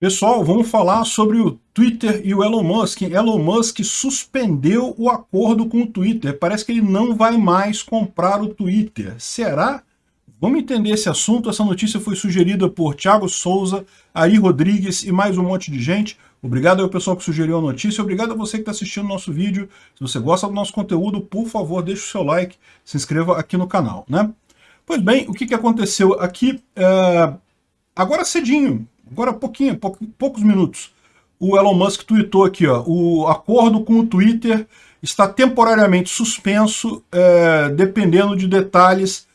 Pessoal, vamos falar sobre o Twitter e o Elon Musk. Elon Musk suspendeu o acordo com o Twitter. Parece que ele não vai mais comprar o Twitter. Será? Vamos entender esse assunto. Essa notícia foi sugerida por Thiago Souza, Ari Rodrigues e mais um monte de gente. Obrigado ao pessoal que sugeriu a notícia. Obrigado a você que está assistindo o nosso vídeo. Se você gosta do nosso conteúdo, por favor, deixe o seu like, se inscreva aqui no canal. Né? Pois bem, o que, que aconteceu aqui? É... Agora cedinho, agora pouquinho, pou, poucos minutos, o Elon Musk tweetou aqui, ó, o acordo com o Twitter está temporariamente suspenso, é, dependendo de detalhes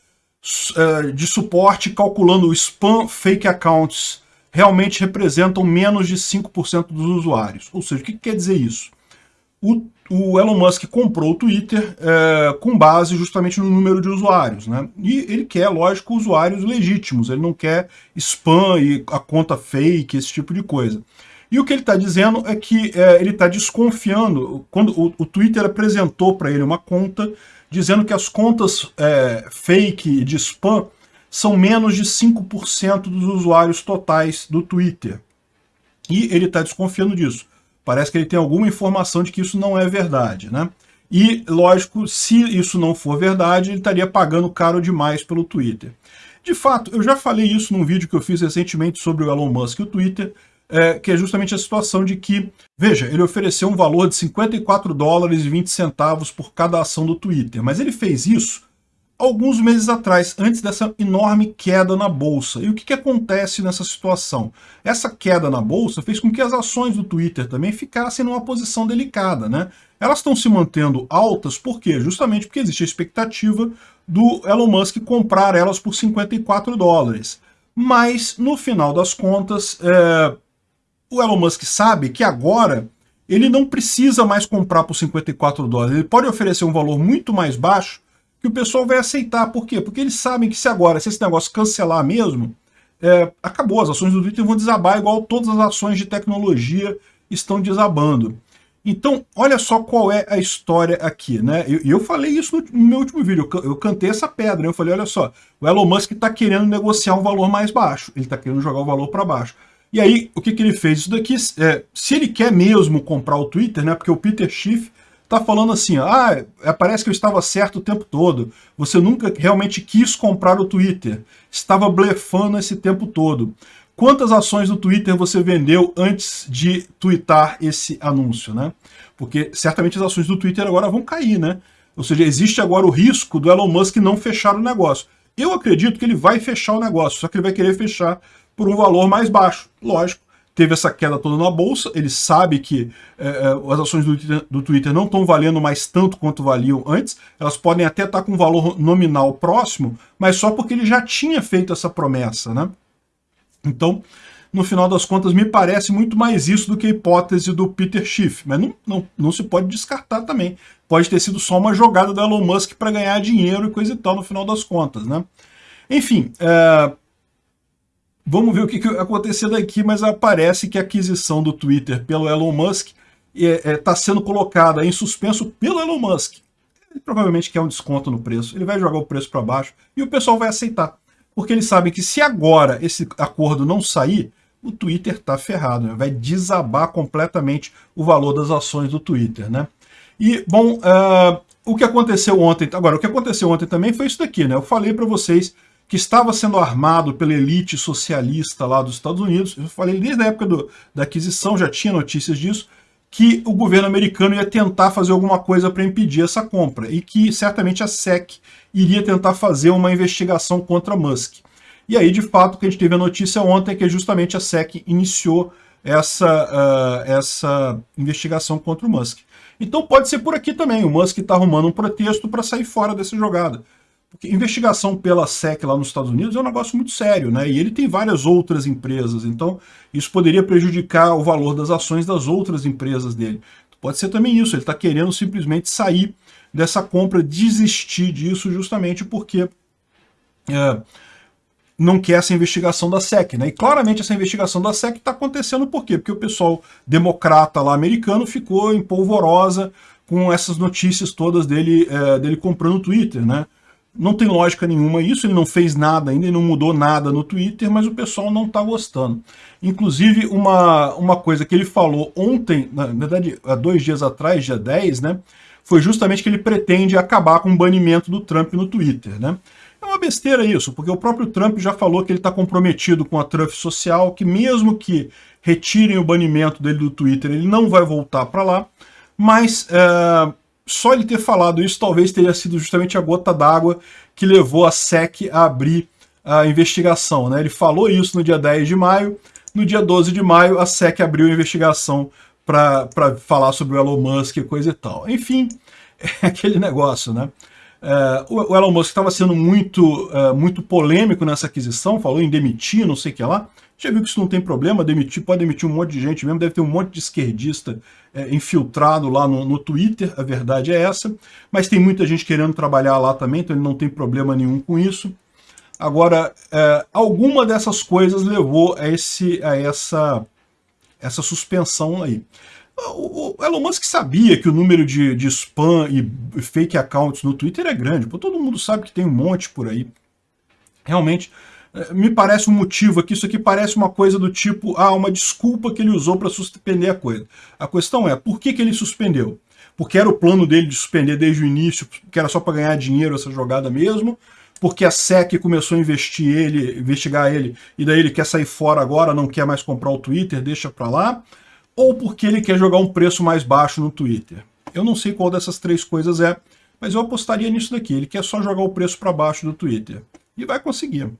é, de suporte, calculando o spam fake accounts realmente representam menos de 5% dos usuários. Ou seja, o que, que quer dizer isso? O, o, Elon Musk comprou o Twitter é, com base justamente no número de usuários. Né? E ele quer, lógico, usuários legítimos, ele não quer spam e a conta fake, esse tipo de coisa. E o que ele está dizendo é que é, ele está desconfiando, quando o, o Twitter apresentou para ele uma conta, dizendo que as contas é, fake de spam são menos de 5% dos usuários totais do Twitter. E ele está desconfiando disso. Parece que ele tem alguma informação de que isso não é verdade, né? E, lógico, se isso não for verdade, ele estaria pagando caro demais pelo Twitter. De fato, eu já falei isso num vídeo que eu fiz recentemente sobre o Elon Musk e o Twitter, é, que é justamente a situação de que, veja, ele ofereceu um valor de 54 dólares e 20 centavos por cada ação do Twitter, mas ele fez isso alguns meses atrás, antes dessa enorme queda na bolsa. E o que, que acontece nessa situação? Essa queda na bolsa fez com que as ações do Twitter também ficassem numa posição delicada, né? Elas estão se mantendo altas, por quê? Justamente porque existe a expectativa do Elon Musk comprar elas por 54 dólares. Mas, no final das contas, é, o Elon Musk sabe que agora ele não precisa mais comprar por 54 dólares. Ele pode oferecer um valor muito mais baixo que o pessoal vai aceitar. Por quê? Porque eles sabem que se agora, se esse negócio cancelar mesmo, é, acabou, as ações do Twitter vão desabar igual todas as ações de tecnologia estão desabando. Então, olha só qual é a história aqui, né? Eu, eu, falei isso no, no, meu último vídeo, eu, eu cantei essa pedra, né? eu falei, olha só, o Elon Musk está querendo negociar um valor mais baixo, ele está querendo jogar o valor para baixo. E aí, o que, que ele fez? Isso daqui, é, se ele quer mesmo comprar o Twitter, né? Porque o Peter Schiff está falando assim, ah, é, parece que eu estava certo o tempo todo, você nunca realmente quis comprar o Twitter, estava blefando esse tempo todo. Quantas ações do Twitter você vendeu antes de twittar esse anúncio, né? Porque certamente as ações do Twitter agora vão cair, né? Ou seja, existe agora o risco do Elon Musk não fechar o negócio. Eu acredito que ele vai fechar o negócio, só que ele vai querer fechar por um valor mais baixo. Lógico, teve essa queda toda na bolsa, ele sabe que é, é, as ações do Twitter, do Twitter não estão valendo mais tanto quanto valiam antes, elas podem até estar com um valor nominal próximo, mas só porque ele já tinha feito essa promessa, né? Então, no final das contas, me parece muito mais isso do que a hipótese do Peter Schiff, mas não, não, não se pode descartar também. Pode ter sido só uma jogada do Elon Musk para ganhar dinheiro e coisa e tal no final das contas, né? Enfim, é, Vamos ver o que, que aconteceu daqui, mas aparece que a aquisição do Twitter pelo Elon Musk está é, é, tá sendo colocada em suspenso pelo Elon Musk. Ele provavelmente quer um desconto no preço, ele vai jogar o preço para baixo e o pessoal vai aceitar. Porque eles sabem que se agora esse acordo não sair, o Twitter está ferrado, né? vai desabar completamente o valor das ações do Twitter. Né? E, bom, uh, o que aconteceu ontem, agora, o que aconteceu ontem também foi isso daqui, né? Eu falei para vocês que estava sendo armado pela elite socialista lá dos Estados Unidos. Eu falei desde a época do, da aquisição, já tinha notícias disso, que o governo americano ia tentar fazer alguma coisa para impedir essa compra e que certamente a SEC iria tentar fazer uma investigação contra Musk. E aí, de fato, que a gente teve a notícia ontem é que justamente a SEC iniciou essa, uh, essa investigação contra o Musk. Então pode ser por aqui também, o Musk está arrumando um pretexto para sair fora dessa jogada. Porque investigação pela SEC lá nos Estados Unidos é um negócio muito sério, né? E ele tem várias outras empresas, então isso poderia prejudicar o valor das ações das outras empresas dele. Pode ser também isso, ele está querendo simplesmente sair dessa compra, desistir disso justamente porque é, não quer essa investigação da SEC, né? E claramente essa investigação da SEC está acontecendo por quê? Porque o pessoal democrata lá americano ficou em polvorosa com essas notícias todas dele, é, dele comprando o Twitter, né? Não tem lógica nenhuma isso, ele não fez nada ainda, ele não mudou nada no Twitter, mas o pessoal não está gostando. Inclusive, uma, uma coisa que ele falou ontem, na verdade, há dois dias atrás, dia 10, né, foi justamente que ele pretende acabar com o banimento do Trump no Twitter, né. É uma besteira isso, porque o próprio Trump já falou que ele está comprometido com a Trump social, que mesmo que retirem o banimento dele do Twitter, ele não vai voltar para lá, mas... É só ele ter falado isso talvez teria sido justamente a gota d'água que levou a SEC a abrir a investigação. Né? Ele falou isso no dia 10 de maio, no dia 12 de maio a SEC abriu a investigação para falar sobre o Elon Musk e coisa e tal. Enfim, é aquele negócio, né? É, o Elon Musk estava sendo muito, é, muito polêmico nessa aquisição, falou em demitir, não sei o que lá. Já viu que isso não tem problema, demitir, pode demitir um monte de gente mesmo, deve ter um monte de esquerdista é, infiltrado lá no, no Twitter, a verdade é essa. Mas tem muita gente querendo trabalhar lá também, então ele não tem problema nenhum com isso. Agora, é, alguma dessas coisas levou a, esse, a essa, essa suspensão aí. O, Elon Musk sabia que o número de, de spam e fake accounts no Twitter é grande. Pô, todo mundo sabe que tem um monte por aí. Realmente, me parece um motivo aqui, isso aqui parece uma coisa do tipo, ah, uma desculpa que ele usou para suspender a coisa. A questão é, por que, que ele suspendeu? Porque era o plano dele de suspender desde o início, que era só para ganhar dinheiro essa jogada mesmo, porque a SEC começou a investir ele, investigar ele, e daí ele quer sair fora agora, não quer mais comprar o Twitter, deixa para lá ou porque ele quer jogar um preço mais baixo no Twitter. Eu não sei qual dessas três coisas é, mas eu apostaria nisso daqui. Ele quer só jogar o preço para baixo do Twitter. E vai conseguir.